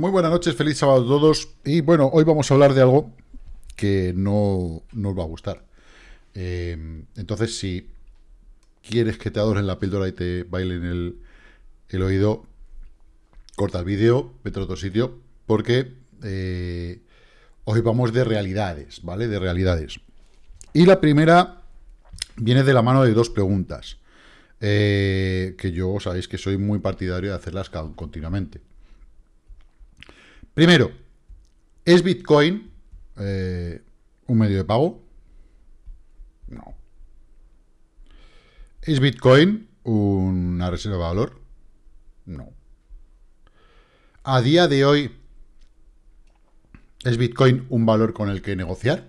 Muy buenas noches, feliz sábado a todos. Y bueno, hoy vamos a hablar de algo que no nos va a gustar. Eh, entonces, si quieres que te adoren la píldora y te bailen el, el oído, corta el vídeo, vete a otro sitio, porque eh, hoy vamos de realidades, ¿vale? De realidades. Y la primera viene de la mano de dos preguntas, eh, que yo sabéis que soy muy partidario de hacerlas continuamente. Primero, ¿es Bitcoin eh, un medio de pago? No. ¿Es Bitcoin una reserva de valor? No. A día de hoy, ¿es Bitcoin un valor con el que negociar?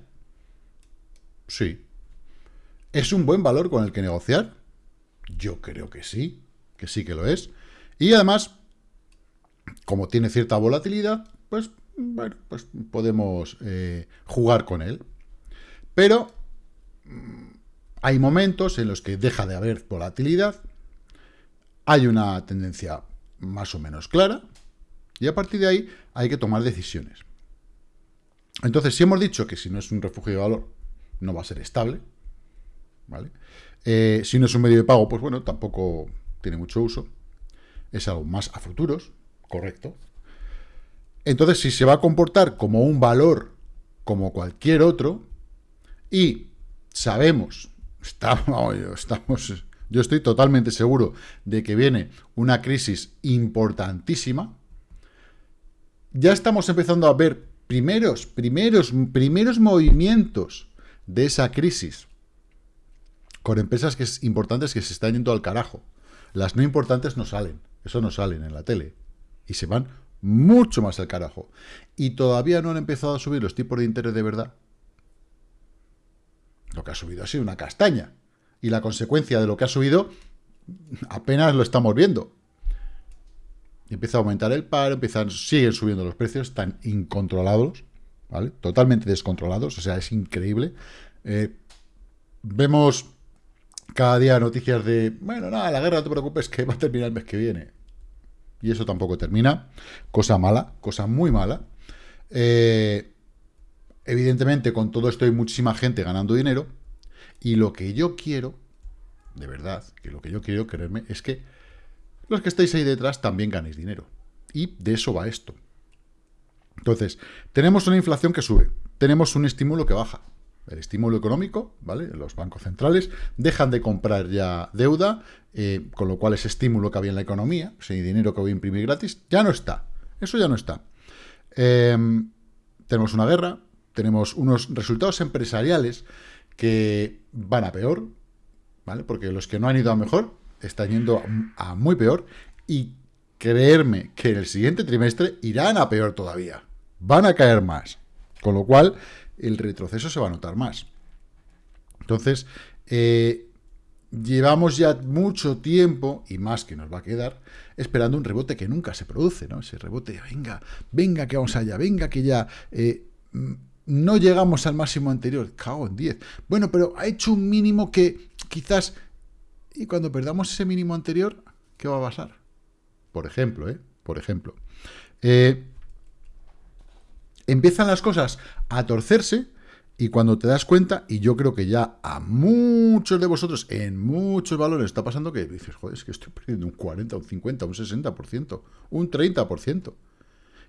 Sí. ¿Es un buen valor con el que negociar? Yo creo que sí, que sí que lo es. Y además, como tiene cierta volatilidad, pues, bueno, pues podemos eh, jugar con él. Pero mm, hay momentos en los que deja de haber volatilidad, hay una tendencia más o menos clara, y a partir de ahí hay que tomar decisiones. Entonces, si hemos dicho que si no es un refugio de valor, no va a ser estable, ¿vale? Eh, si no es un medio de pago, pues bueno, tampoco tiene mucho uso. Es algo más a futuros, correcto. Entonces, si se va a comportar como un valor, como cualquier otro, y sabemos, estamos, yo estoy totalmente seguro de que viene una crisis importantísima, ya estamos empezando a ver primeros, primeros, primeros movimientos de esa crisis con empresas que es importantes que se están yendo al carajo. Las no importantes no salen, eso no salen en la tele. Y se van mucho más al carajo. Y todavía no han empezado a subir los tipos de interés de verdad. Lo que ha subido ha sido una castaña. Y la consecuencia de lo que ha subido apenas lo estamos viendo. Empieza a aumentar el paro, empiezan, siguen subiendo los precios, están incontrolados, ¿vale? Totalmente descontrolados, o sea, es increíble. Eh, vemos cada día noticias de, bueno, nada, la guerra no te preocupes que va a terminar el mes que viene y eso tampoco termina. Cosa mala, cosa muy mala. Eh, evidentemente, con todo esto hay muchísima gente ganando dinero, y lo que yo quiero, de verdad, que lo que yo quiero, creerme, es que los que estáis ahí detrás también ganéis dinero. Y de eso va esto. Entonces, tenemos una inflación que sube, tenemos un estímulo que baja, el estímulo económico, ¿vale? Los bancos centrales dejan de comprar ya deuda, eh, con lo cual ese estímulo que había en la economía, ese dinero que voy a imprimir gratis, ya no está. Eso ya no está. Em, tenemos una guerra, tenemos unos resultados empresariales que van a peor, ¿vale? Porque los que no han ido a mejor están yendo a muy peor y creerme que en el siguiente trimestre irán a peor todavía. Van a caer más. Con lo cual, el retroceso se va a notar más. Entonces, eh, llevamos ya mucho tiempo, y más que nos va a quedar, esperando un rebote que nunca se produce, ¿no? Ese rebote, venga, venga que vamos allá, venga que ya... Eh, no llegamos al máximo anterior, cago en 10. Bueno, pero ha hecho un mínimo que quizás... Y cuando perdamos ese mínimo anterior, ¿qué va a pasar? Por ejemplo, ¿eh? Por ejemplo. Eh, empiezan las cosas a torcerse y cuando te das cuenta, y yo creo que ya a muchos de vosotros, en muchos valores, está pasando que dices, joder, es que estoy perdiendo un 40, un 50, un 60%, un 30%.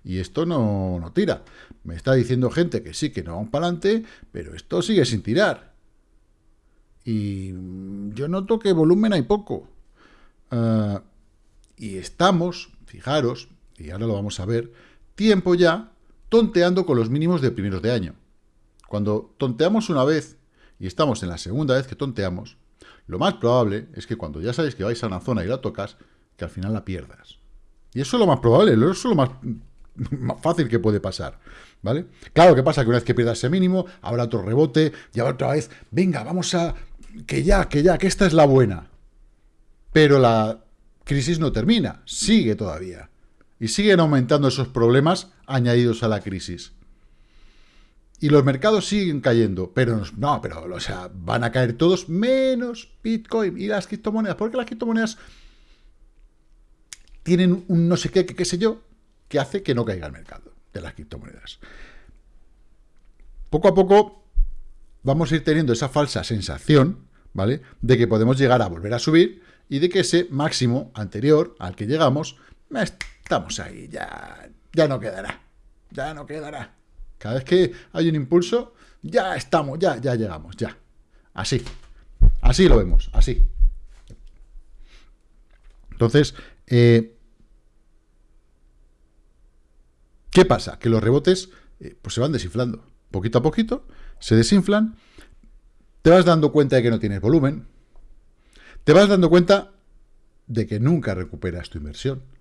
Y esto no, no tira. Me está diciendo gente que sí, que no van para adelante, pero esto sigue sin tirar. Y yo noto que volumen hay poco. Ah, y estamos, fijaros, y ahora lo vamos a ver, tiempo ya tonteando con los mínimos de primeros de año. Cuando tonteamos una vez y estamos en la segunda vez que tonteamos, lo más probable es que cuando ya sabes que vais a una zona y la tocas, que al final la pierdas. Y eso es lo más probable, eso es lo más, fácil que puede pasar, ¿vale? Claro que pasa que una vez que pierdas ese mínimo, habrá otro rebote, y otra vez, venga, vamos a... que ya, que ya, que esta es la buena. Pero la crisis no termina, sigue todavía. Y siguen aumentando esos problemas añadidos a la crisis. Y los mercados siguen cayendo, pero no, pero o sea, van a caer todos menos Bitcoin y las criptomonedas, porque las criptomonedas tienen un no sé qué, qué sé yo, que hace que no caiga el mercado de las criptomonedas. Poco a poco vamos a ir teniendo esa falsa sensación, ¿vale? De que podemos llegar a volver a subir y de que ese máximo anterior al que llegamos, estamos ahí, ya, ya no quedará, ya no quedará. Cada vez que hay un impulso, ya estamos, ya, ya llegamos, ya. Así, así lo vemos, así. Entonces, eh, ¿qué pasa? Que los rebotes eh, pues se van desinflando. Poquito a poquito se desinflan, te vas dando cuenta de que no tienes volumen, te vas dando cuenta de que nunca recuperas tu inversión.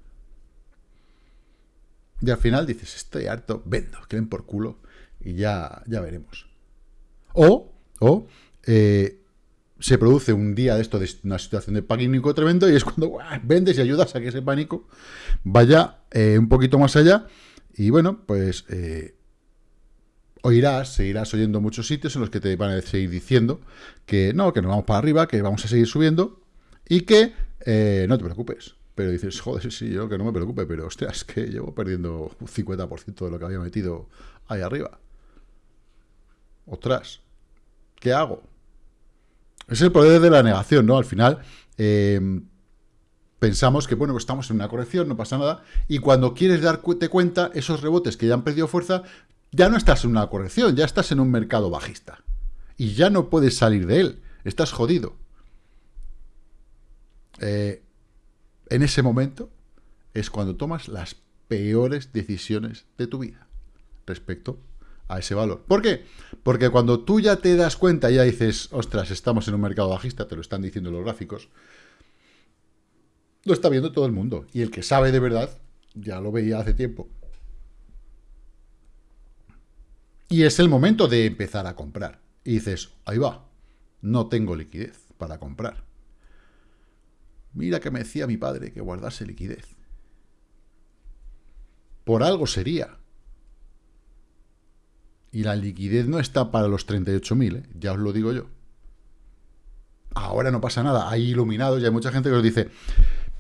Y al final dices, estoy harto, vendo, que ven por culo y ya, ya veremos. O, o eh, se produce un día de esto, de una situación de pánico tremendo, y es cuando vendes y ayudas a que ese pánico vaya eh, un poquito más allá. Y bueno, pues eh, oirás, seguirás oyendo muchos sitios en los que te van a seguir diciendo que no, que nos vamos para arriba, que vamos a seguir subiendo y que no te preocupes. Pero dices, joder, sí, yo que no me preocupe, pero ostras, que llevo perdiendo un 50% de lo que había metido ahí arriba. Ostras, ¿qué hago? Es el poder de la negación, ¿no? Al final, em, pensamos que, bueno, estamos en una corrección, no pasa nada, y cuando quieres darte cuenta, esos rebotes que ya han perdido fuerza, ya no estás en una corrección, ya estás en un mercado bajista. Y ya no puedes salir de él, estás jodido. Eh, en ese momento es cuando tomas las peores decisiones de tu vida respecto a ese valor. ¿Por qué? Porque cuando tú ya te das cuenta, ya dices, ostras, estamos en un mercado bajista, te lo están diciendo los gráficos, lo está viendo todo el mundo. Y el que sabe de verdad, ya lo veía hace tiempo. Y es el momento de empezar a comprar. Y dices, ahí va, no tengo liquidez para comprar. Mira que me decía mi padre que guardase liquidez. Por algo sería. Y la liquidez no está para los 38.000, ¿eh? ya os lo digo yo. Ahora no pasa nada, hay iluminados y hay mucha gente que os dice,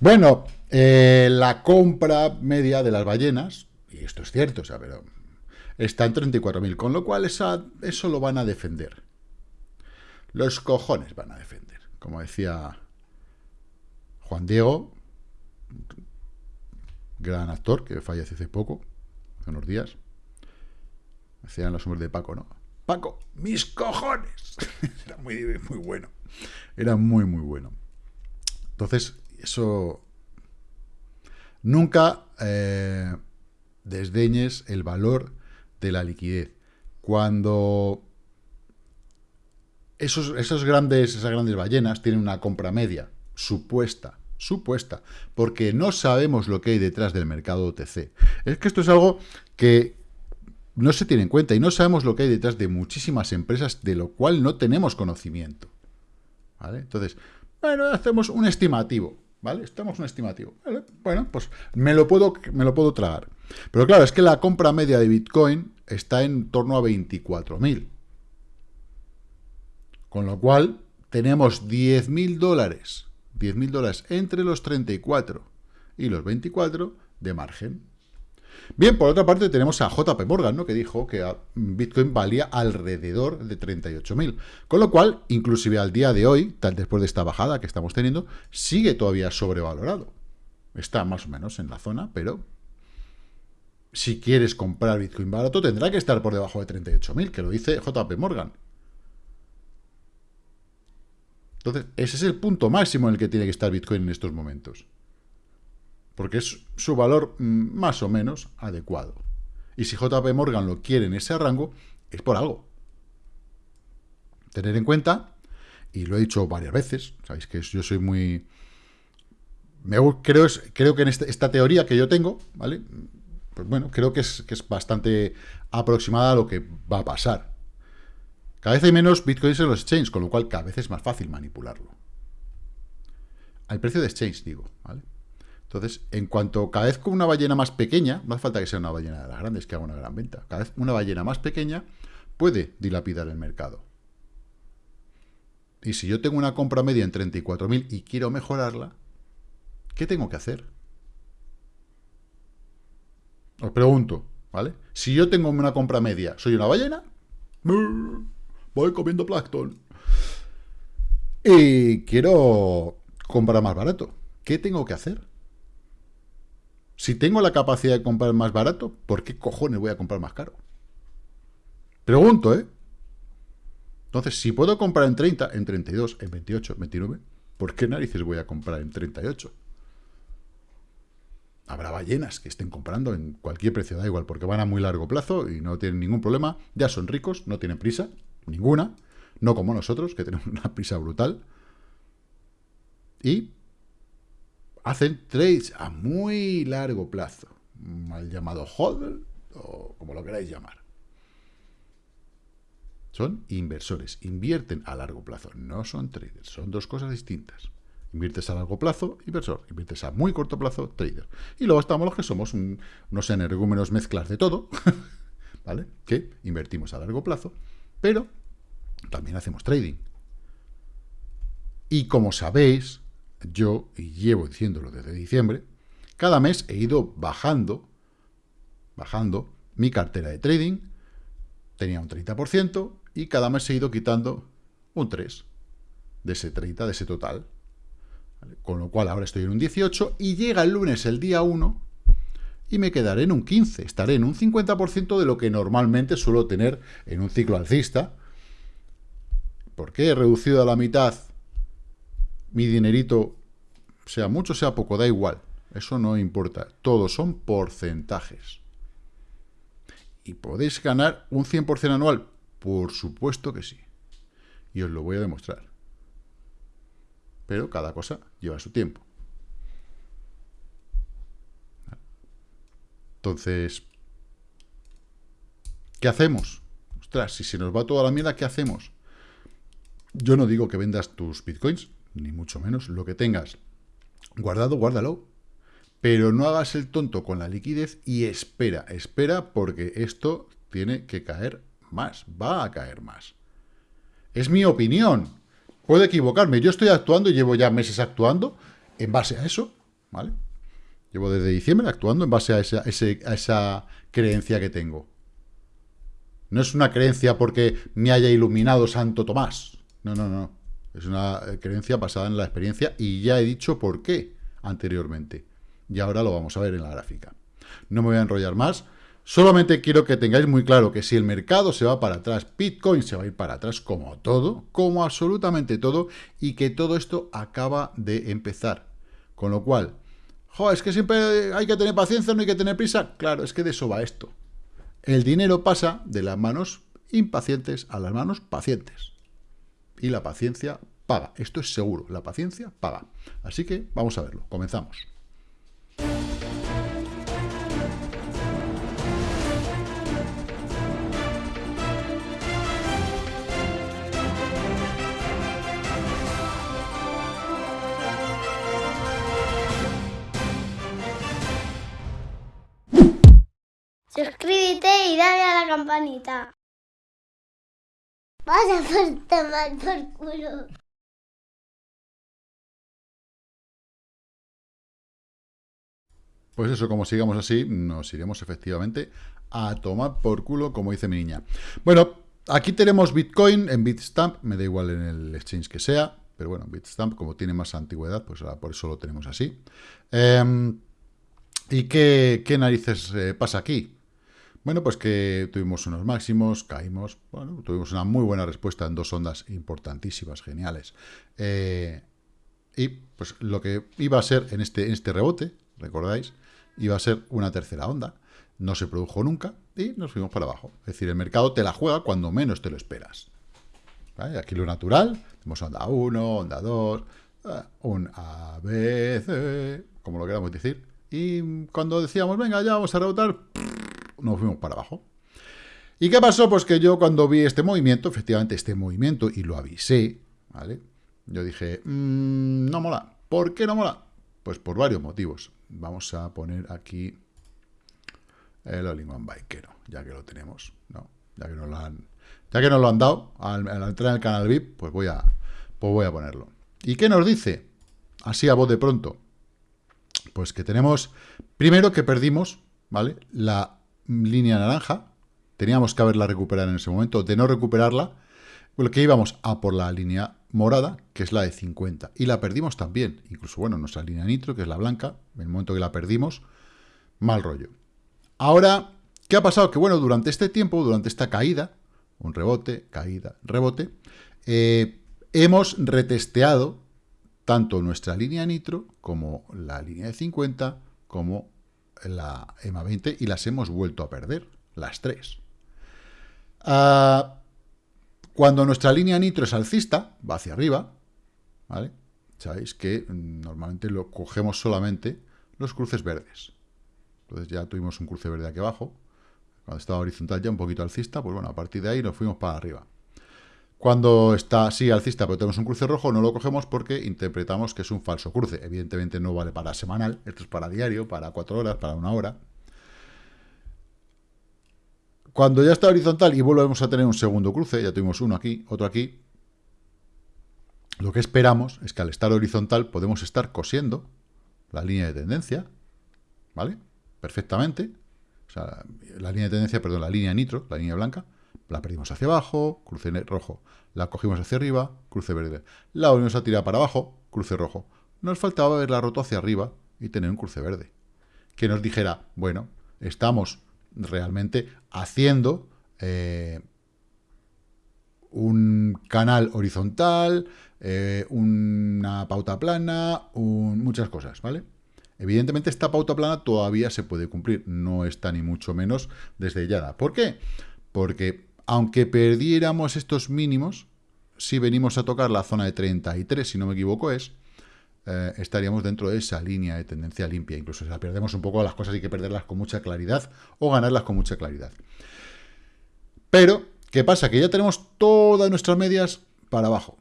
bueno, eh, la compra media de las ballenas, y esto es cierto, o sea, pero está en 34.000, con lo cual eso lo van a defender. Los cojones van a defender, como decía Juan Diego, gran actor que falleció hace poco, hace unos días. Decían los hombres de Paco, ¿no? Paco, mis cojones. Era muy, muy bueno. Era muy, muy bueno. Entonces, eso... Nunca eh, desdeñes el valor de la liquidez. Cuando esos, esos grandes, esas grandes ballenas tienen una compra media supuesta supuesta, porque no sabemos lo que hay detrás del mercado OTC. Es que esto es algo que no se tiene en cuenta y no sabemos lo que hay detrás de muchísimas empresas, de lo cual no tenemos conocimiento. ¿Vale? Entonces, bueno, hacemos un estimativo, ¿vale? Estamos un estimativo. Bueno, pues me lo, puedo, me lo puedo tragar. Pero claro, es que la compra media de Bitcoin está en torno a 24.000. Con lo cual, tenemos 10.000 dólares 10.000 dólares entre los 34 y los 24 de margen. Bien, por otra parte tenemos a JP Morgan, ¿no? que dijo que Bitcoin valía alrededor de 38.000. Con lo cual, inclusive al día de hoy, tal después de esta bajada que estamos teniendo, sigue todavía sobrevalorado. Está más o menos en la zona, pero si quieres comprar Bitcoin barato, tendrá que estar por debajo de 38.000, que lo dice JP Morgan. Entonces, ese es el punto máximo en el que tiene que estar Bitcoin en estos momentos. Porque es su valor mm, más o menos adecuado. Y si JP Morgan lo quiere en ese rango, es por algo. Tener en cuenta, y lo he dicho varias veces, sabéis que yo soy muy... Me, creo, creo que en este, esta teoría que yo tengo, ¿vale? Pues bueno, creo que es, que es bastante aproximada a lo que va a pasar. Cada vez hay menos bitcoins en los exchanges, con lo cual cada vez es más fácil manipularlo. Al precio de exchange, digo, ¿vale? Entonces, en cuanto cada vez con una ballena más pequeña, no hace falta que sea una ballena de las grandes que haga una gran venta, cada vez una ballena más pequeña puede dilapidar el mercado. Y si yo tengo una compra media en 34.000 y quiero mejorarla, ¿qué tengo que hacer? Os pregunto, ¿vale? Si yo tengo una compra media, ¿soy una ballena? Voy comiendo plancton. Y quiero comprar más barato. ¿Qué tengo que hacer? Si tengo la capacidad de comprar más barato, ¿por qué cojones voy a comprar más caro? Pregunto, ¿eh? Entonces, si puedo comprar en 30, en 32, en 28, en 29, ¿por qué narices voy a comprar en 38? Habrá ballenas que estén comprando en cualquier precio, da igual, porque van a muy largo plazo y no tienen ningún problema. Ya son ricos, no tienen prisa, ninguna. No como nosotros, que tenemos una prisa brutal. Y hacen trades a muy largo plazo. Mal llamado hodl, o como lo queráis llamar. Son inversores, invierten a largo plazo, no son traders, son dos cosas distintas. Inviertes a largo plazo, inversor. Inviertes a muy corto plazo, trader. Y luego estamos los que somos unos energúmenos mezclas de todo, ¿vale? Que invertimos a largo plazo, pero también hacemos trading. Y como sabéis, yo, y llevo diciéndolo desde diciembre, cada mes he ido bajando, bajando mi cartera de trading, tenía un 30%, y cada mes he ido quitando un 3 de ese 30, de ese total. Con lo cual ahora estoy en un 18 y llega el lunes el día 1 y me quedaré en un 15. Estaré en un 50% de lo que normalmente suelo tener en un ciclo alcista. ¿Por qué he reducido a la mitad mi dinerito? Sea mucho, sea poco, da igual. Eso no importa. Todos son porcentajes. ¿Y podéis ganar un 100% anual? Por supuesto que sí. Y os lo voy a demostrar. Pero cada cosa lleva su tiempo. Entonces, ¿qué hacemos? Ostras, si se nos va toda la mierda, ¿qué hacemos? Yo no digo que vendas tus bitcoins, ni mucho menos. Lo que tengas guardado, guárdalo. Pero no hagas el tonto con la liquidez y espera, espera porque esto tiene que caer más, va a caer más. Es mi opinión. Puedo equivocarme. Yo estoy actuando llevo ya meses actuando en base a eso, ¿vale? Llevo desde diciembre actuando en base a esa, creencia que tengo. No es una creencia porque me haya iluminado Santo Tomás. No, no, no. Es una creencia basada en la experiencia y ya he dicho por qué anteriormente. Y ahora lo vamos a ver en la gráfica. No me voy a enrollar más. Solamente quiero que tengáis muy claro que si el mercado se va para atrás, Bitcoin se va a ir para atrás como todo, como absolutamente todo, y que todo esto acaba de empezar. Con lo cual, jo, es que siempre hay que tener paciencia, no hay que tener prisa. Claro, es que de eso va esto. El dinero pasa de las manos impacientes a las manos pacientes. Y la paciencia paga. Esto es seguro, la paciencia paga. Así que vamos a verlo. Comenzamos. Suscríbete y dale a la campanita. Vas a por tomar por culo. Pues eso, como sigamos así, nos iremos efectivamente a tomar por culo, como dice mi niña. Bueno, aquí tenemos Bitcoin en Bitstamp, me da igual en el exchange que sea, pero bueno, Bitstamp, como tiene más antigüedad, pues por eso lo tenemos así. Em, ¿Y qué, narices eh, pasa aquí? Bueno, pues que tuvimos unos máximos, caímos, bueno, tuvimos una muy buena respuesta en dos ondas importantísimas, geniales. Eh, y pues lo que iba a ser en este, este rebote, recordáis, iba a ser una tercera onda. No se produjo nunca y nos fuimos para abajo. Es decir, el mercado te la juega cuando menos te lo esperas. Aquí lo natural, tenemos onda 1, onda 2, eh, un A, B, C, como lo queramos decir. Y cuando decíamos, venga, ya vamos a rebotar, nos fuimos para abajo. ¿Y qué pasó? Pues que yo cuando vi este movimiento, efectivamente este movimiento, y lo avisé, ¿vale? Yo dije, mmm, no mola. ¿Por qué no mola? Pues por varios motivos. Vamos a poner aquí el All-in-One ya que lo tenemos, ¿no? Ya que nos lo han, ya que nos lo han dado al, entrar en el canal VIP, pues voy a, pues voy a ponerlo. ¿Y qué nos dice? Así a voz de pronto. Pues que tenemos, primero que perdimos ¿vale? La línea naranja, teníamos que haberla recuperado en ese momento, de no recuperarla, lo que íbamos a por la línea morada, que es la de 50, y la perdimos también, incluso, bueno, nuestra línea nitro, que es la blanca, en el momento que la perdimos, mal rollo. Ahora, ¿qué ha pasado? Que, bueno, durante este tiempo, durante esta caída, un rebote, caída, rebote, eh, hemos retesteado tanto nuestra línea nitro como la línea de 50 como la EMA 20 y las hemos vuelto a perder, las tres. Ah, cuando nuestra línea nitro es alcista, va hacia arriba, ¿vale? Sabéis que normalmente lo cogemos solamente los cruces verdes. Entonces ya tuvimos un cruce verde aquí abajo. Cuando estaba horizontal ya un poquito alcista, pues bueno, a partir de ahí nos fuimos para arriba. Cuando está así alcista, pero tenemos un cruce rojo, no lo cogemos porque interpretamos que es un falso cruce. Evidentemente no vale para semanal, esto es para diario, para cuatro horas, para una hora. Cuando ya está horizontal y volvemos a tener un segundo cruce, ya tuvimos uno aquí, otro aquí, lo que esperamos es que al estar horizontal podemos estar cosiendo la línea de tendencia, ¿vale? Perfectamente. O sea, la línea de tendencia, perdón, la línea nitro, la línea blanca, la perdimos hacia abajo, cruce rojo. La cogimos hacia arriba, cruce verde. La volvimos a tirar para abajo, cruce rojo. Nos faltaba haberla roto hacia arriba y tener un cruce verde. Que nos dijera, bueno, estamos realmente haciendo eh, un canal horizontal, eh, una pauta plana, muchas cosas, ¿vale? Evidentemente esta pauta plana todavía se puede cumplir, no está ni mucho menos desde ya. ¿Por qué? Aunque perdiéramos estos mínimos, si venimos a tocar la zona de 33, si no me equivoco es, eh, estaríamos dentro de esa línea de tendencia limpia. Incluso si la perdemos un poco, las cosas hay que perderlas con mucha claridad o ganarlas con mucha claridad. Pero, ¿qué pasa? Que ya tenemos todas nuestras medias para abajo.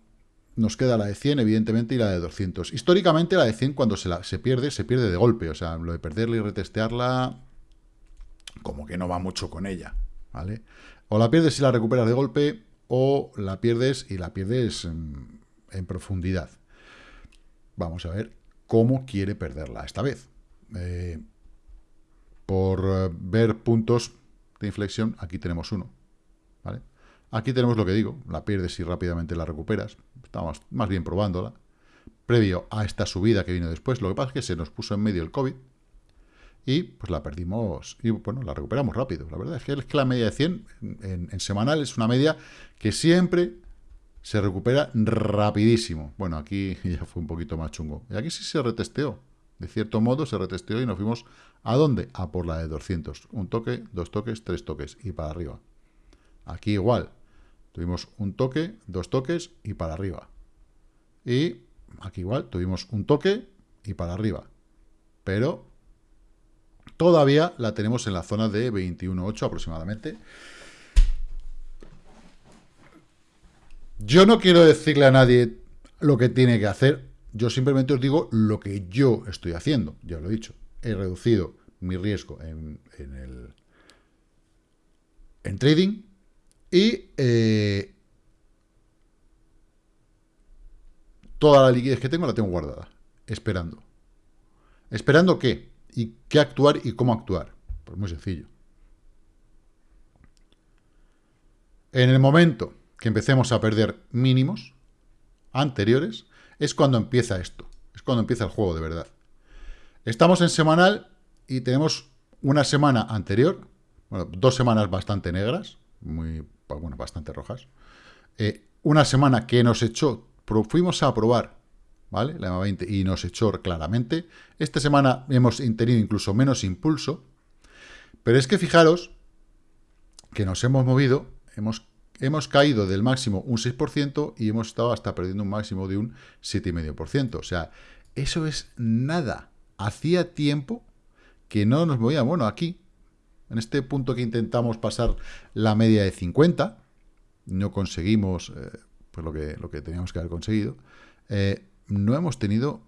Nos queda la de 100, evidentemente, y la de 200. Históricamente, la de 100, cuando se, la, se pierde, se pierde de golpe. O sea, lo de perderla y retestearla, como que no va mucho con ella. O la pierdes y la recuperas de golpe, o la pierdes y la pierdes en, profundidad. Vamos a ver cómo quiere perderla esta vez. Eh, por eh, ver puntos de inflexión, aquí tenemos uno. Aquí tenemos lo que digo, la pierdes y rápidamente la recuperas. Estamos más bien probándola. Previo a esta subida que vino después, lo que pasa es que se nos puso en medio el COVID, y pues la perdimos, y bueno, la recuperamos rápido. La verdad es que, es que la media de 100 en, semanal es una media que siempre se recupera rapidísimo. Bueno, aquí ya fue un poquito más chungo. Y aquí sí se retesteó. De cierto modo se retesteó y nos fuimos ¿a dónde? A por la de 200. Un toque, dos toques, tres toques y para arriba. Aquí igual. Tuvimos un toque, dos toques y para arriba. Y aquí igual tuvimos un toque y para arriba. Pero Todavía la tenemos en la zona de 21.8 aproximadamente. Yo no quiero decirle a nadie lo que tiene que hacer. Yo simplemente os digo lo que yo estoy haciendo. Ya lo he dicho. He reducido mi riesgo en, el en trading y eh, toda la liquidez que tengo la tengo guardada, esperando. ¿Esperando qué? ¿Y qué actuar y cómo actuar? Pues muy sencillo. En el momento que empecemos a perder mínimos anteriores, es cuando empieza esto. Es cuando empieza el juego de verdad. Estamos en semanal y tenemos una semana anterior, bueno, dos semanas bastante negras, muy, bueno, bastante rojas. Eh, una semana que nos echó, fuimos a probar ¿vale? La EMA 20 y nos echó claramente. Esta semana hemos tenido incluso menos impulso, pero es que fijaros que nos hemos movido, hemos, hemos caído del máximo un 6% y hemos estado hasta perdiendo un máximo de un 7,5%. O sea, eso es nada. Hacía tiempo que no nos movíamos. Bueno, aquí, en este punto que intentamos pasar la media de 50, no conseguimos eh, pues lo, que, lo que teníamos que haber conseguido. Eh, no hemos tenido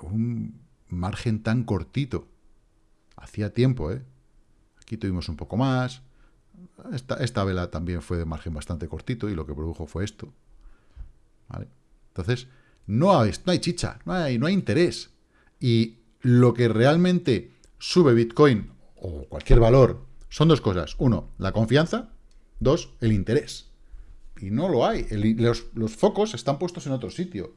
un margen tan cortito. Hacía tiempo, ¿eh? Aquí tuvimos un poco más. Esta, esta vela también fue de margen bastante cortito y lo que produjo fue esto. ¿Vale? Entonces, no hay, chicha, no hay, no hay interés. Y lo que realmente sube Bitcoin o cualquier valor, son dos cosas. Uno, la confianza. Dos, el interés. Y no lo hay. los, los, focos están puestos en otro sitio.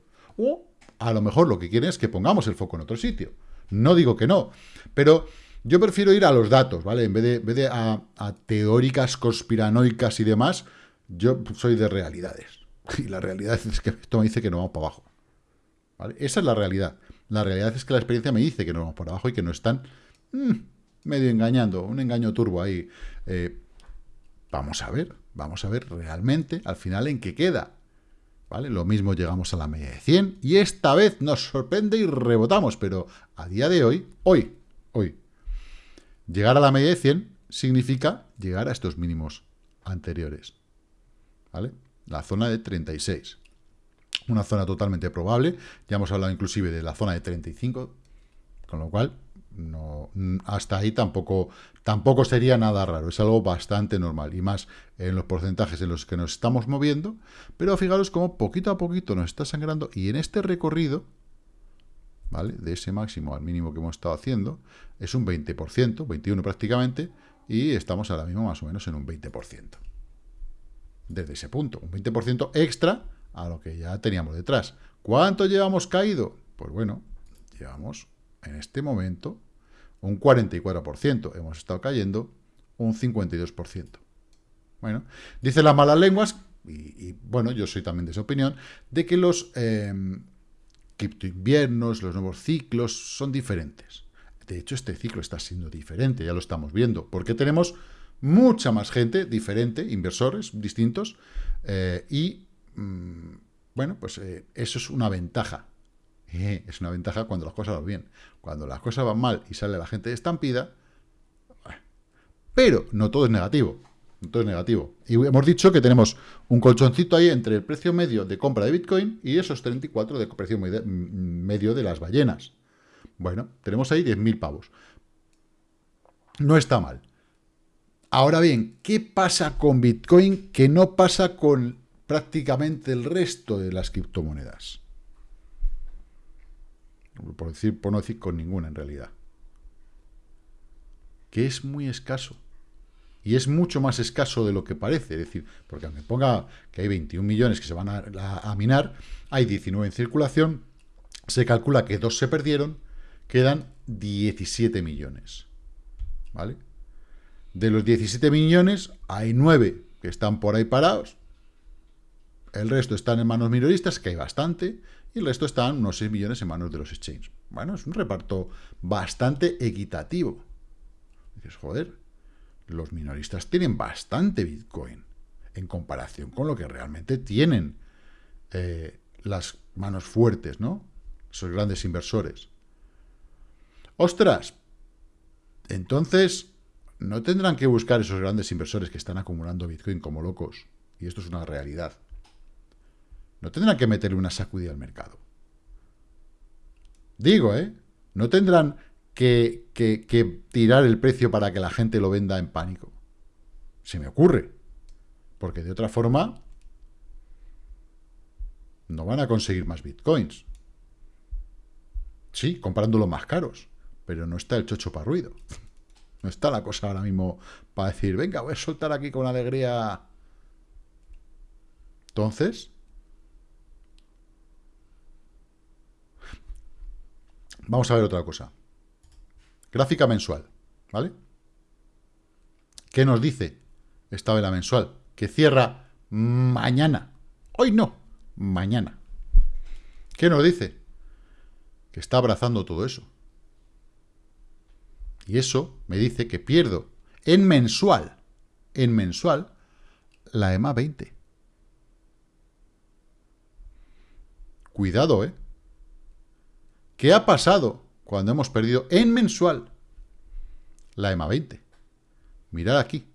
A lo mejor lo que quieren es que pongamos el foco en otro sitio. No digo que no. Pero yo prefiero ir a los datos, ¿vale? En vez de, a, teóricas conspiranoicas y demás, yo soy de realidades. Y la realidad es que esto me dice que no vamos para abajo. Esa es la realidad. La realidad es que la experiencia me dice que no vamos para abajo y que no están mm, medio engañando, un engaño turbo ahí. Eh, vamos a ver, vamos a ver realmente al final en qué queda. ¿Vale? Lo mismo llegamos a la media de 100 y esta vez nos sorprende y rebotamos, pero a día de hoy, hoy, hoy, Llegar a la media de 100 significa llegar a estos mínimos anteriores. ¿Vale? La zona de 36. Una zona totalmente probable. Ya hemos hablado inclusive de la zona de 35, con lo cual no, hasta ahí tampoco, tampoco sería nada raro. Es algo bastante normal. Y más en los porcentajes en los que nos estamos moviendo. Pero fijaros cómo poquito a poquito nos está sangrando. Y en este recorrido ¿vale? De ese máximo al mínimo que hemos estado haciendo, es un 20%, 21 prácticamente, y estamos ahora mismo más o menos en un 20%. Desde ese punto, un 20% extra a lo que ya teníamos detrás. ¿Cuánto llevamos caído? Pues bueno, llevamos en este momento un 44%. Hemos estado cayendo un 52%. Bueno, dice las malas lenguas, y, bueno, yo soy también de esa opinión, de que los eh, inviernos, los nuevos ciclos, son diferentes. De hecho, este ciclo está siendo diferente, ya lo estamos viendo, porque tenemos mucha más gente diferente, inversores distintos, eh, y, mm, bueno, pues eh, eso es una ventaja. Eh, es una ventaja cuando las cosas van bien. Cuando las cosas van mal y sale la gente estampida, pero no todo es negativo. Todo es negativo. Y hemos dicho que tenemos un colchoncito ahí entre el precio medio de compra de Bitcoin y esos 34 de precio medio de las ballenas. Bueno, tenemos ahí 10.000 pavos. No está mal. Ahora bien, ¿qué pasa con Bitcoin que no pasa con prácticamente el resto de las criptomonedas? Por, decir, por no decir con ninguna en realidad. Que es muy escaso y es mucho más escaso de lo que parece. Es decir, porque aunque ponga que hay 21 millones que se van a, minar, hay 19 en circulación, se calcula que dos se perdieron, quedan 17 millones. ¿Vale? De los 17 millones, hay 9 que están por ahí parados, el resto están en manos minoristas, que hay bastante, y el resto están unos 6 millones en manos de los exchanges. Bueno, es un reparto bastante equitativo. Dices, joder, los minoristas tienen bastante Bitcoin en comparación con lo que realmente tienen eh, las manos fuertes, ¿no? Esos grandes inversores. ¡Ostras! Entonces, no tendrán que buscar esos grandes inversores que están acumulando Bitcoin como locos. Y esto es una realidad. No tendrán que meterle una sacudida al mercado. Digo, ¿eh? No tendrán que, tirar el precio para que la gente lo venda en pánico. Se me ocurre. Porque de otra forma no van a conseguir más bitcoins. Sí, comprándolo más caros, pero no está el chocho para ruido. No está la cosa ahora mismo para decir, venga, voy a soltar aquí con alegría. Entonces, vamos a ver otra cosa. Gráfica mensual, ¿vale? ¿Qué nos dice esta vela mensual? Que cierra mañana. Hoy no, mañana. ¿Qué nos dice? Que está abrazando todo eso. Y eso me dice que pierdo en mensual, en mensual, la EMA 20. Cuidado, ¿eh? ¿Qué ha pasado cuando hemos perdido en mensual la EMA 20. Mirad aquí,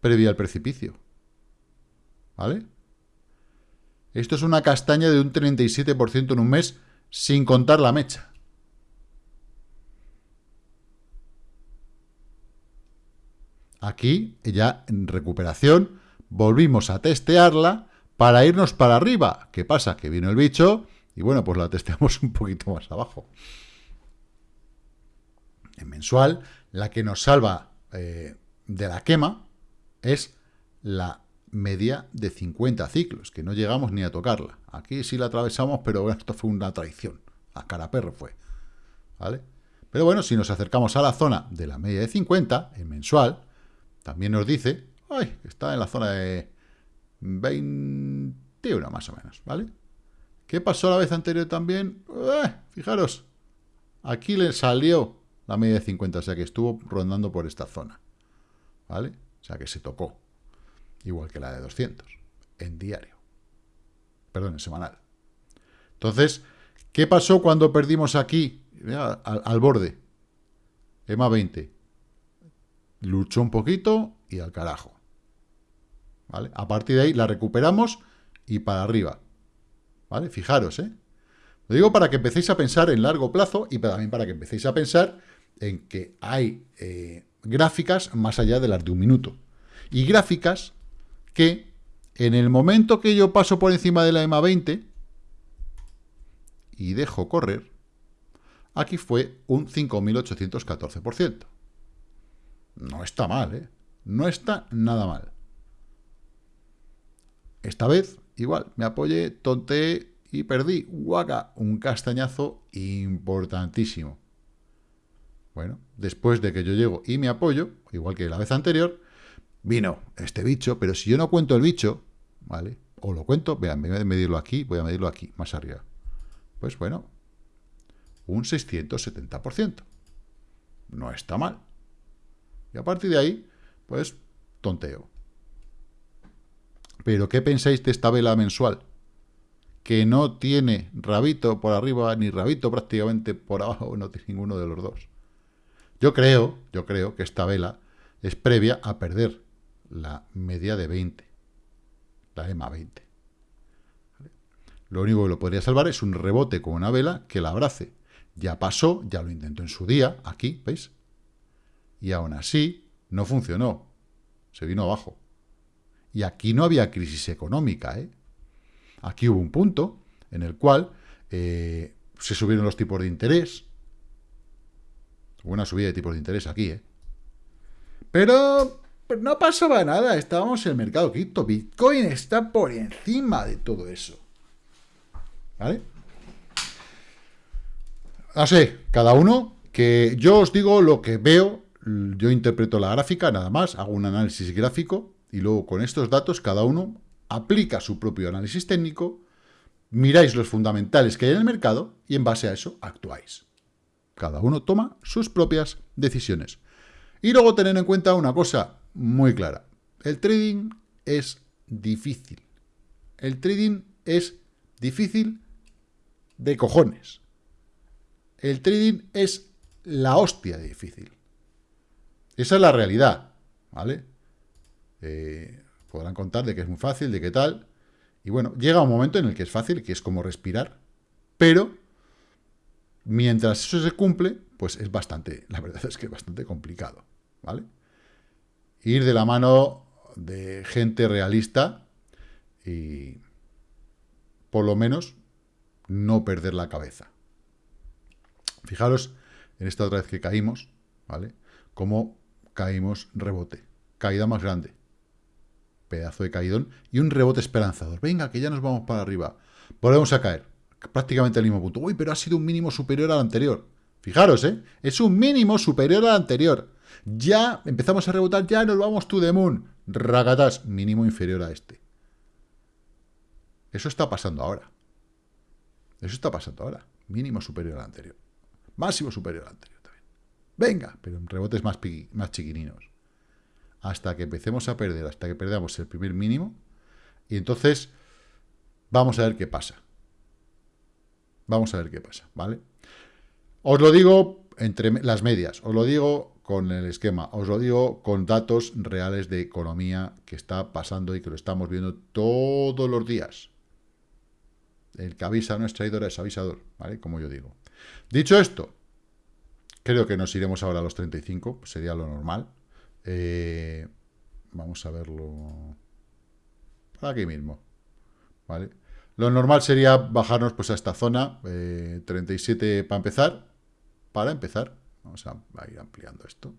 previa al precipicio. ¿Vale? Esto es una castaña de un 37% en un mes, sin contar la mecha. Aquí, ya en recuperación, volvimos a testearla para irnos para arriba. ¿Qué pasa? Que vino el bicho y bueno, pues la testeamos un poquito más abajo. En mensual, La que nos salva eh, de la quema es la media de 50 ciclos, que no llegamos ni a tocarla. Aquí sí la atravesamos, pero esto fue una traición. A cara perro fue. ¿Vale? Pero bueno, si nos acercamos a la zona de la media de 50, en mensual, también nos dice, ay, está en la zona de 21 más o menos, ¿vale? ¿Qué pasó la vez anterior también? Eh, fijaros, aquí le salió la media de 50, o sea que estuvo rondando por esta zona, ¿vale? O sea que se tocó, igual que la de 200, en diario, perdón, en semanal. Entonces, ¿qué pasó cuando perdimos aquí, al, al borde? EMA 20, luchó un poquito y al carajo. ¿Vale? A partir de ahí la recuperamos y para arriba. ¿Vale? Fijaros, ¿eh? Lo digo para que empecéis a pensar en largo plazo y también para que empecéis a pensar en que hay eh, gráficas más allá de las de un minuto. Y gráficas que en el momento que yo paso por encima de la EMA 20 y dejo correr, aquí fue un 5.814%. No está mal, ¿eh? No está nada mal. Esta vez, igual, me apoyé, tonteé y perdí. Guaca, un castañazo importantísimo. Bueno, después de que yo llego y me apoyo, igual que la vez anterior, vino este bicho, pero si yo no cuento el bicho, ¿vale? O lo cuento, vean, voy a medirlo aquí, voy a medirlo aquí, más arriba. Pues bueno, un 670%. No está mal. Y a partir de ahí, pues, tonteo. Pero, ¿qué pensáis de esta vela mensual? Que no tiene rabito por arriba ni rabito prácticamente por abajo, no tiene ninguno de los dos. Yo creo, yo creo que esta vela es previa a perder la media de 20, la EMA 20. Lo único que lo podría salvar es un rebote con una vela que la abrace. Ya pasó, ya lo intentó en su día, aquí, ¿veis? Y aún así, no funcionó. Se vino abajo. Y aquí no había crisis económica, ¿eh? Aquí hubo un punto en el cual eh, se subieron los tipos de interés. Hubo una subida de tipos de interés aquí, ¿eh? Pero no pasaba nada, estábamos en el mercado cripto. Bitcoin está por encima de todo eso. ¿Vale? No sé, cada uno, que yo os digo lo que veo yo interpreto la gráfica, nada más, hago un análisis gráfico y luego con estos datos cada uno aplica su propio análisis técnico, miráis los fundamentales que hay en el mercado y en base a eso actuáis. Cada uno toma sus propias decisiones. Y luego tener en cuenta una cosa muy clara. El trading es difícil. El trading es difícil de cojones. El trading es la hostia de difícil. Esa es la realidad, ¿vale? Eh, podrán contar de que es muy fácil, de qué tal. Y bueno, llega un momento en el que es fácil, que es como respirar, pero mientras eso se cumple, pues es bastante, la verdad es que es bastante complicado, ¿vale? Ir de la mano de gente realista y por lo menos no perder la cabeza. Fijaros en esta otra vez que caímos, ¿vale? Como caímos rebote. Caída más grande. Pedazo de caidón. Y un rebote esperanzador. Venga, que ya nos vamos para arriba. Volvemos a caer. Prácticamente al mismo punto. Uy, pero ha sido un mínimo superior al anterior. Fijaros, ¿eh? Es un mínimo superior al anterior. Ya empezamos a rebotar, ya nos vamos to the moon. Mínimo inferior a este. Eso está pasando ahora. Eso está pasando ahora. Mínimo superior al anterior. Máximo superior al anterior. Venga, pero en rebotes más, más chiquininos. Hasta que empecemos a perder, hasta que perdamos el primer mínimo. Y entonces vamos a ver qué pasa. Vamos a ver qué pasa, ¿vale? Os lo digo entre las medias, os lo digo con el esquema, os lo digo con datos reales de economía que está pasando y que lo estamos viendo todos los días. El que avisa no es traidor, es avisador, ¿vale? Como yo digo. Dicho esto, Creo que nos iremos ahora a los 35, sería lo normal. Eh, vamos a verlo aquí mismo. ¿Vale? Lo normal sería bajarnos pues a esta zona, 37 eh, para empezar. Para empezar, vamos a, ir ampliando esto.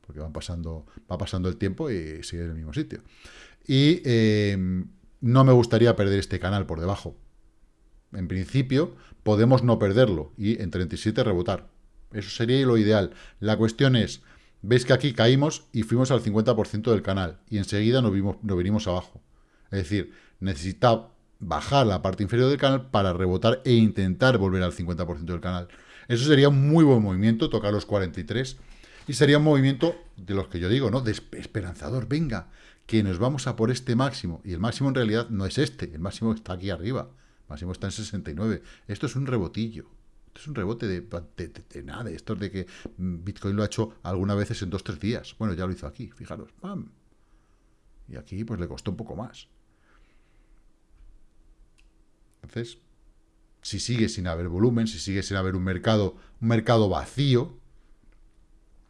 porque van pasando, va pasando el tiempo y sigue en el mismo sitio. Y eh, no me gustaría perder este canal por debajo. En principio, podemos no perderlo y en 37 rebotar. Eso sería lo ideal. La cuestión es, veis que aquí caímos y fuimos al 50% del canal y enseguida nos, vimos, nos venimos abajo. Es decir, necesita bajar la parte inferior del canal para rebotar e intentar volver al 50% del canal. Eso sería un muy buen movimiento, tocar los 43 y sería un movimiento de los que yo digo, ¿no? De esperanzador, venga, que nos vamos a por este máximo. Y el máximo en realidad no es este, el máximo está aquí arriba. El máximo está en 69. Esto es un rebotillo. Es un rebote de, de, nada, esto es de que Bitcoin lo ha hecho algunas veces en dos, tres días. Bueno, ya lo hizo aquí, fijaros, ¡pam! Y aquí pues le costó un poco más. Entonces, si sigue sin haber volumen, si sigue sin haber un mercado, un mercado vacío,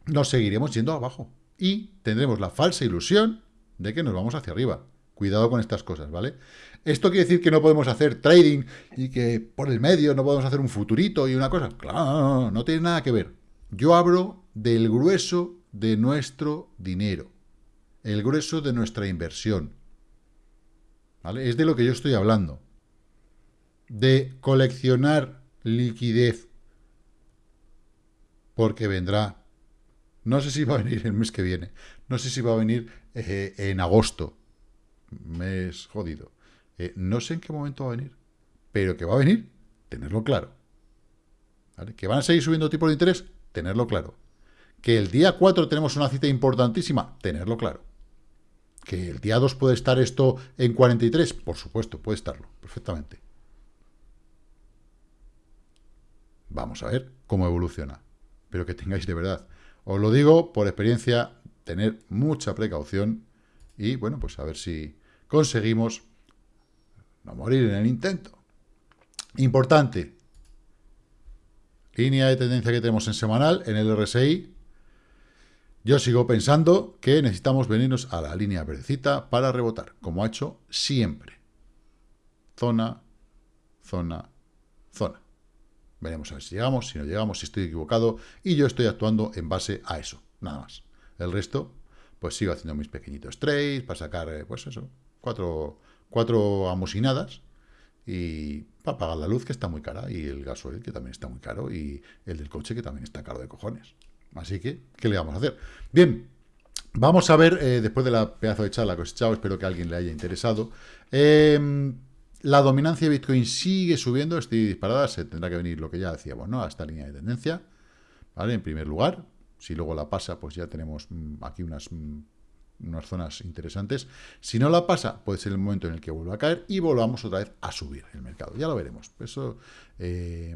nos seguiremos yendo abajo. Y tendremos la falsa ilusión de que nos vamos hacia arriba. Cuidado con estas cosas, ¿vale? ¿Esto quiere decir que no podemos hacer trading y que por el medio no podemos hacer un futurito y una cosa? Claro, no, tiene nada que ver. Yo hablo del grueso de nuestro dinero, el grueso de nuestra inversión. ¿Vale? Es de lo que yo estoy hablando. De coleccionar liquidez porque vendrá no sé si va a venir el mes que viene. No sé si va a venir eh, en agosto. Mes jodido. Eh, no sé en qué momento va a venir. Pero que va a venir, tenerlo claro. ¿Que van a seguir subiendo tipos de interés? Tenerlo claro. Que el día 4 tenemos una cita importantísima, tenerlo claro. Que el día 2 puede estar esto en 43, por supuesto, puede estarlo, perfectamente. Vamos a ver cómo evoluciona. Pero que tengáis de verdad os lo digo por experiencia, tener mucha precaución y, bueno, pues a ver si conseguimos no morir en el intento. Importante, línea de tendencia que tenemos en semanal, en el RSI, yo sigo pensando que necesitamos venirnos a la línea verdecita para rebotar, como ha hecho siempre. Zona, zona, zona. Veremos a ver si llegamos, si no llegamos, si estoy equivocado, y yo estoy actuando en base a eso, nada más. El resto, pues sigo haciendo mis pequeñitos trades para sacar, eh, pues eso, cuatro, cuatro amusinadas, y para pagar la luz, que está muy cara, y el gasoil, que también está muy caro, y el del coche, que también está caro de cojones. Así que, ¿qué le vamos a hacer? Bien, vamos a ver, eh, después de la pedazo de charla que os he echado, espero que a alguien le haya interesado, eh, la dominancia de Bitcoin sigue subiendo, estoy disparada, se tendrá que venir lo que ya decíamos, ¿no? A esta línea de tendencia, ¿vale? En primer lugar, si luego la pasa, pues ya tenemos mm, aquí unas, mm, unas zonas interesantes. Si no la pasa, puede ser el momento en el que vuelva a caer y volvamos otra vez a subir el mercado. Ya lo veremos. Eso eh,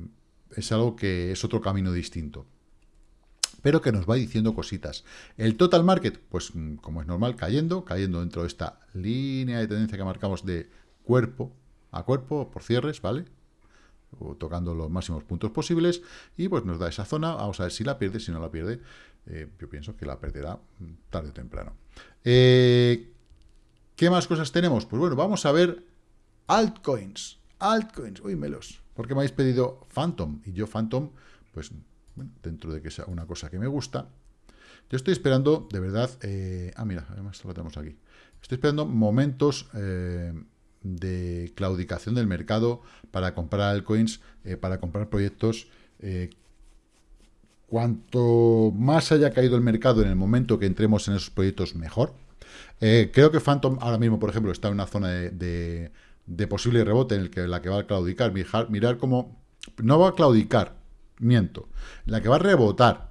es algo que es otro camino distinto pero que nos va diciendo cositas. El total market, pues mm, como es normal, cayendo, cayendo dentro de esta línea de tendencia que marcamos de cuerpo, a cuerpo por cierres, ¿vale? O tocando los máximos puntos posibles y pues nos da esa zona, vamos a ver si la pierde, si no la pierde, eh, yo pienso que la perderá tarde o temprano. Eh, ¿Qué más cosas tenemos? Pues bueno, vamos a ver altcoins, altcoins, uy, melos, porque me habéis pedido Phantom, y yo Phantom, pues dentro de que sea una cosa que me gusta, yo estoy esperando, de verdad, eh, ah, mira, además lo tenemos aquí, estoy esperando momentos de claudicación del mercado para comprar altcoins, para comprar proyectos. Eh, cuanto más haya caído el mercado en el momento que entremos en esos proyectos, mejor. Eh, creo que Phantom ahora mismo, por ejemplo, está en una zona de, posible rebote en la que va a claudicar. Mirar, mirar cómo... No va a claudicar, miento. La que va a rebotar.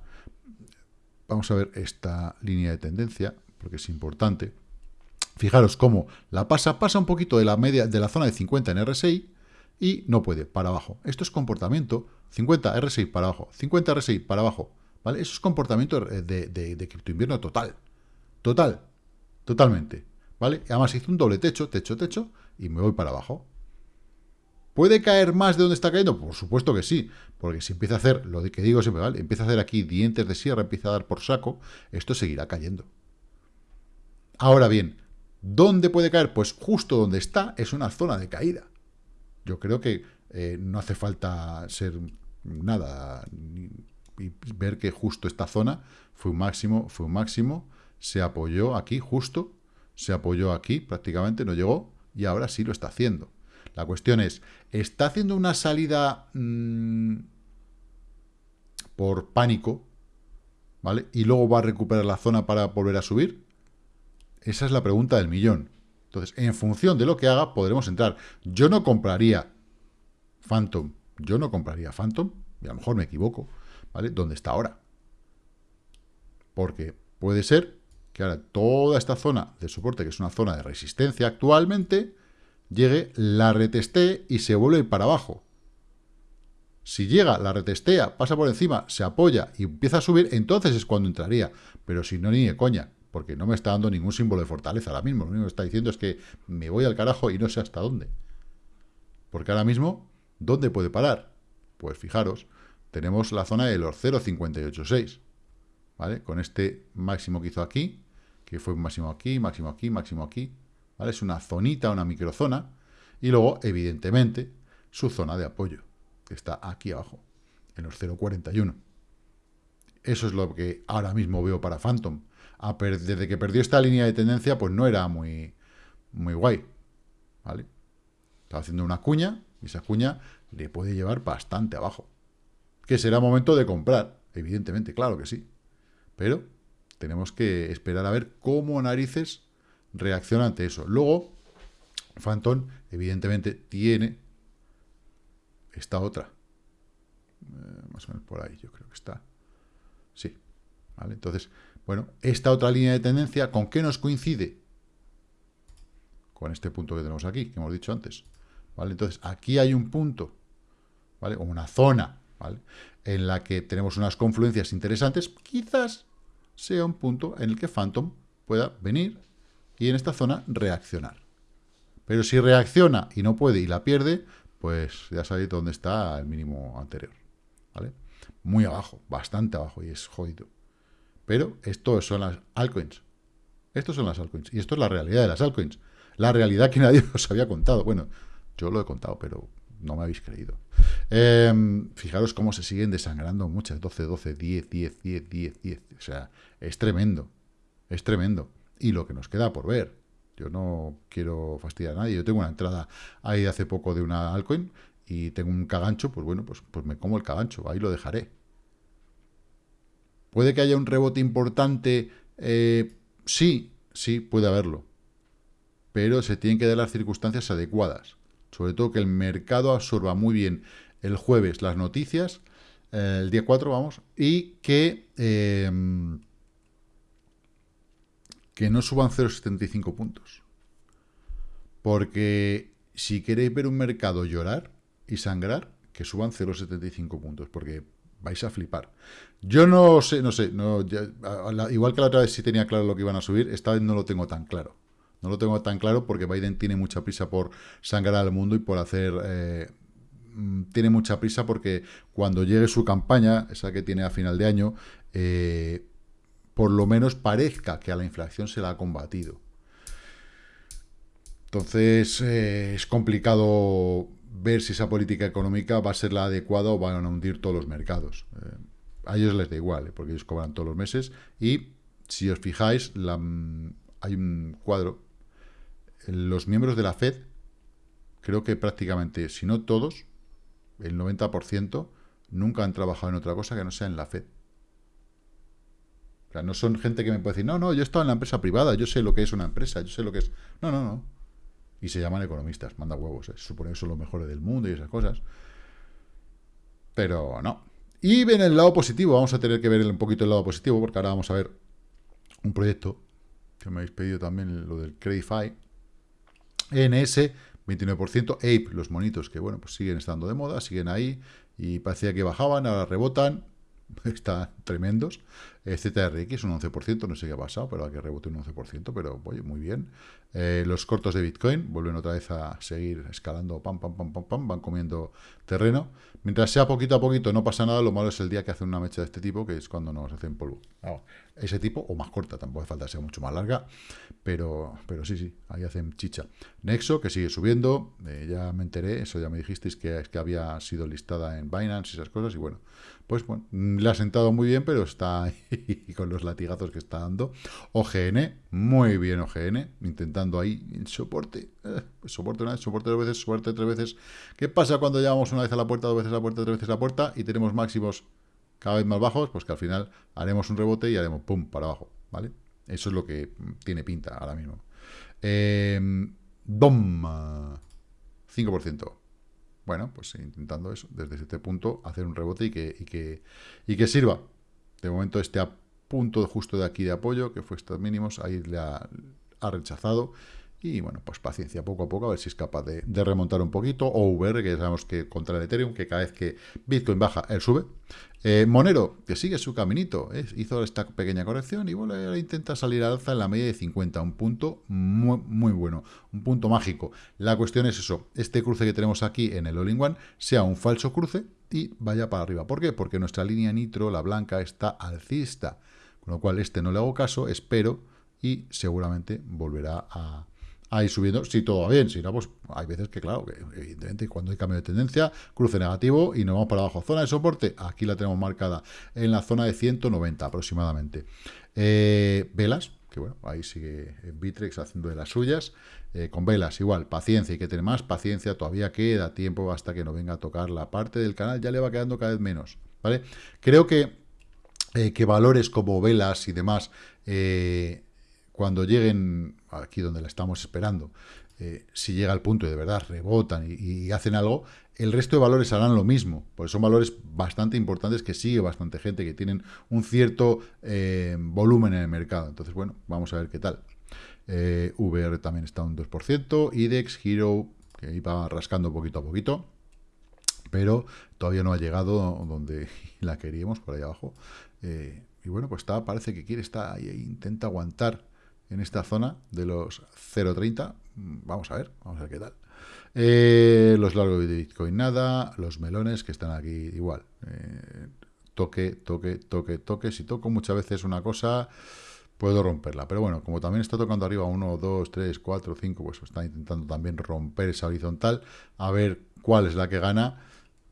Vamos a ver esta línea de tendencia, porque es importante. Fijaros cómo la pasa, pasa un poquito de la media de la zona de 50 en RSI y no puede, para abajo. Esto es comportamiento, 50 RSI para abajo, 50 RSI para abajo, ¿vale? Eso es comportamiento de, de, de total, total, totalmente, ¿vale? Además hizo un doble techo, techo, techo, y me voy para abajo. ¿Puede caer más de donde está cayendo? Por supuesto que sí, porque si empieza a hacer, lo que digo siempre, ¿vale? Empieza a hacer aquí dientes de sierra, empieza a dar por saco, esto seguirá cayendo. Ahora bien, ¿Dónde puede caer? Pues justo donde está es una zona de caída. Yo creo que eh, no hace falta ser nada y ver que justo esta zona fue un máximo, fue un máximo, se apoyó aquí justo, se apoyó aquí prácticamente, no llegó, y ahora sí lo está haciendo. La cuestión es, ¿está haciendo una salida mmm, por pánico? ¿Vale? Y luego va a recuperar la zona para volver a subir. Esa es la pregunta del millón. Entonces, en función de lo que haga, podremos entrar. Yo no compraría Phantom. Yo no compraría Phantom, y a lo mejor me equivoco, ¿vale? ¿Dónde está ahora? Porque puede ser que ahora toda esta zona de soporte, que es una zona de resistencia actualmente, llegue, la retestee y se vuelve para abajo. Si llega, la retestea, pasa por encima, se apoya y empieza a subir, entonces es cuando entraría. Pero si no, ni de coña, porque no me está dando ningún símbolo de fortaleza ahora mismo. Lo único que está diciendo es que me voy al carajo y no sé hasta dónde. Porque ahora mismo, ¿dónde puede parar? Pues fijaros, tenemos la zona de los 0,586. ¿Vale? Con este máximo que hizo aquí, que fue un máximo aquí, máximo aquí, máximo aquí. ¿Vale? Es una zonita, una microzona. Y luego, evidentemente, su zona de apoyo que está aquí abajo, en los 0,41. Eso es lo que ahora mismo veo para Phantom. Desde que perdió esta línea de tendencia, pues no era muy, muy guay. ¿Vale? Estaba haciendo una cuña, y esa cuña le puede llevar bastante abajo. Que será momento de comprar, evidentemente, claro que sí. Pero tenemos que esperar a ver cómo narices reacciona ante eso. Luego, Phantom, evidentemente, tiene esta otra. Eh, más o menos por ahí, yo creo que está. Sí. ¿Vale? Entonces, bueno, esta otra línea de tendencia, ¿con qué nos coincide? Con este punto que tenemos aquí, que hemos dicho antes. ¿Vale? Entonces, aquí hay un punto, ¿vale? O una zona, ¿vale? En la que tenemos unas confluencias interesantes, quizás sea un punto en el que Phantom pueda venir y en esta zona reaccionar. Pero si reacciona y no puede y la pierde, pues ya sabéis dónde está el mínimo anterior, ¿vale? Muy abajo, bastante abajo, y es jodido. Pero esto son las altcoins. Estos son las altcoins. Y esto es la realidad de las altcoins. La realidad que nadie os había contado. Bueno, yo lo he contado, pero no me habéis creído. Em, fijaros cómo se siguen desangrando muchas. 12, 12, 10, 10, 10, 10, 10. O sea, es tremendo. Es tremendo. Y lo que nos queda por ver. Yo no quiero fastidiar a nadie. Yo tengo una entrada ahí hace poco de una altcoin y tengo un cagancho, pues bueno, pues, pues me como el cagancho, ahí lo dejaré. ¿Puede que haya un rebote importante? Eh, sí, sí, puede haberlo. Pero se tienen que dar las circunstancias adecuadas. Sobre todo que el mercado absorba muy bien el jueves las noticias, eh, el día 4, vamos, y que... Eh, que no suban 0,75 puntos. Porque si queréis ver un mercado llorar y sangrar, que suban 0,75 puntos, porque vais a flipar. Yo no sé, no sé, igual que la otra vez sí tenía claro lo que iban a subir, esta vez no lo tengo tan claro. No lo tengo tan claro porque Biden tiene mucha prisa por sangrar al mundo y por hacer... Eh, mm, tiene mucha prisa porque cuando llegue su campaña, esa que tiene a final de año, eh, por lo menos parezca que a la inflación se la ha combatido. Entonces, eh, es complicado ver si esa política económica va a ser la adecuada o van a hundir todos los mercados. Eh, a ellos les da igual, eh, porque ellos cobran todos los meses. Y, si os fijáis, mm, hay un cuadro. Los miembros de la FED, creo que prácticamente, si no todos, el 90%, nunca han trabajado en otra cosa que no sea en la FED no son gente que me puede decir, no, no, yo he estado en la empresa privada, yo sé lo que es una empresa, yo sé lo que es... No, no, no. Y se llaman economistas, manda huevos, se supone que son los mejores del mundo y esas cosas. Pero no. Y ven el lado positivo, vamos a tener que ver un poquito el lado positivo, porque ahora vamos a ver un proyecto que me habéis pedido también, lo del Credify. NS, 29%. Ape, los monitos que, bueno, pues siguen estando de moda, siguen ahí, y parecía que bajaban, ahora rebotan, están tremendos. ZRX un 11%, no sé qué ha pasado, pero que rebote un 11%, pero oye, muy bien. Eh, los cortos de Bitcoin vuelven otra vez a seguir escalando, pam, pam, pam, pam, pam, van comiendo terreno. Mientras sea poquito a poquito, no pasa nada, lo malo es el día que hacen una mecha de este tipo, que es cuando nos hacen polvo. Ese tipo, o más corta, tampoco hace falta sea mucho más larga, pero, pero sí, sí, ahí hacen chicha. Nexo, que sigue subiendo, eh, ya me enteré, eso ya me dijisteis que, que había sido listada en Binance y esas cosas, y bueno, pues bueno, le ha sentado muy bien, pero está ahí con los latigazos que está dando. OGN, muy bien OGN, intentando ahí el soporte. Eh, soporte una vez, soporte dos veces, suerte tres veces. ¿Qué pasa cuando llevamos una vez a la puerta, dos veces a la puerta, tres veces a la puerta y tenemos máximos cada vez más bajos? Pues que al final haremos un rebote y haremos pum para abajo, ¿vale? Eso es lo que tiene pinta ahora mismo. Eh, DOM, 5% bueno, pues intentando eso, desde este punto, hacer un rebote y que, y que, y que sirva. De momento este punto justo de aquí de apoyo, que fue estos mínimos, ahí le ha rechazado. Y bueno, pues paciencia, poco a poco, a ver si es capaz de, remontar un poquito. O VR, que sabemos que contra el Ethereum, que cada vez que Bitcoin baja, él sube. Eh, Monero, que sigue su caminito, ¿eh? hizo esta pequeña corrección y bueno, intenta salir al alza en la media de 50, un punto muy, muy bueno, un punto mágico. La cuestión es eso, este cruce que tenemos aquí en el All-in-One sea un falso cruce y vaya para arriba. ¿Por qué? Porque nuestra línea nitro, la blanca, está alcista. Con lo cual, este no le hago caso, espero y seguramente volverá a, ahí subiendo, si todo va bien, si no, pues hay veces que, claro, que evidentemente cuando hay cambio de tendencia, cruce negativo y nos vamos para abajo. Zona de soporte, aquí la tenemos marcada en la zona de 190 aproximadamente. Eh, velas, que bueno, ahí sigue Bitrex haciendo de las suyas. Eh, con velas, igual, paciencia, hay que tener más paciencia, todavía queda tiempo hasta que no venga a tocar la parte del canal, ya le va quedando cada vez menos, ¿vale? Creo que, eh, que valores como velas y demás cuando lleguen aquí donde la estamos esperando, eh, si llega al punto y de verdad rebotan y, hacen algo, el resto de valores harán lo mismo, porque son valores bastante importantes que sigue bastante gente, que tienen un cierto eh, volumen en el mercado. Entonces, bueno, vamos a ver qué tal. Eh, VR también está un 2%, IDEX, Hero, que iba rascando poquito a poquito, pero todavía no ha llegado donde la queríamos, por ahí abajo. y bueno, pues está, parece que quiere estar ahí, intenta aguantar en esta zona de los 0.30. Vamos a ver, vamos a ver qué tal. Eh, los largos de Bitcoin nada, los melones que están aquí igual. Eh, toque, toque, toque, toque. Si toco muchas veces una cosa, puedo romperla. Pero bueno, como también está tocando arriba 1, 2, 3, 4, 5, pues está intentando también romper esa horizontal, a ver cuál es la que gana.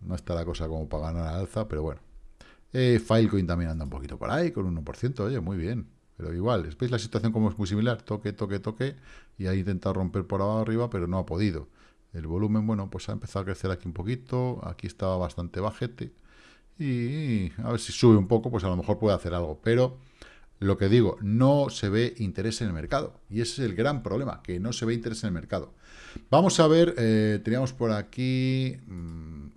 No está la cosa como para ganar al alza, pero bueno. Eh, Filecoin también anda un poquito por ahí, con 1%, oye, muy bien. Pero igual, ¿veis la situación como es muy similar? Toque, toque, toque, y ha intentado romper por abajo arriba, pero no ha podido. El volumen, bueno, pues ha empezado a crecer aquí un poquito, aquí estaba bastante bajete, y a ver si sube un poco, pues a lo mejor puede hacer algo. Pero lo que digo, no se ve interés en el mercado, y ese es el gran problema, que no se ve interés en el mercado. Vamos a ver, eh, teníamos por aquí... Mmm,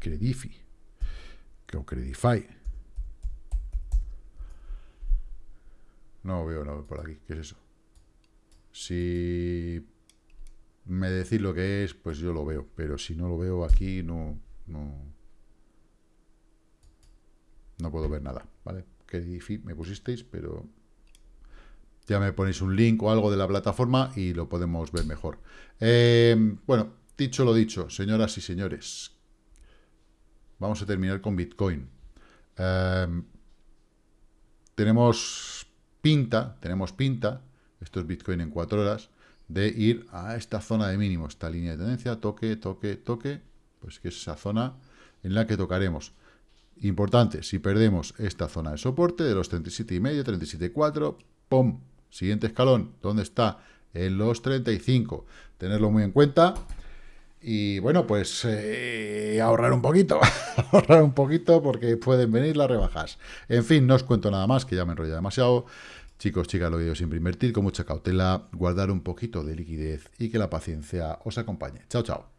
Credifi, creo Credify. No veo nada por aquí. ¿Qué es eso? Si me decís lo que es, pues yo lo veo. Pero si no lo veo aquí, no... No, no puedo ver nada, ¿vale? Que me pusisteis, pero ya me ponéis un link o algo de la plataforma y lo podemos ver mejor. Eh, bueno, dicho lo dicho, señoras y señores, vamos a terminar con Bitcoin. Eh, tenemos pinta, tenemos pinta, esto es Bitcoin en cuatro horas, de ir a esta zona de mínimo, esta línea de tendencia, toque, toque, toque, pues que es esa zona en la que tocaremos. Importante, si perdemos esta zona de soporte de los 37,5, 37,4, ¡pum! Siguiente escalón, ¿dónde está? En los 35. Tenerlo muy en cuenta. Y bueno, pues eh, ahorrar un poquito, ahorrar un poquito porque pueden venir las rebajas. En fin, no os cuento nada más, que ya me enrolla demasiado. Chicos, chicas, lo digo siempre, invertir con mucha cautela, guardar un poquito de liquidez y que la paciencia os acompañe. Chao, chao.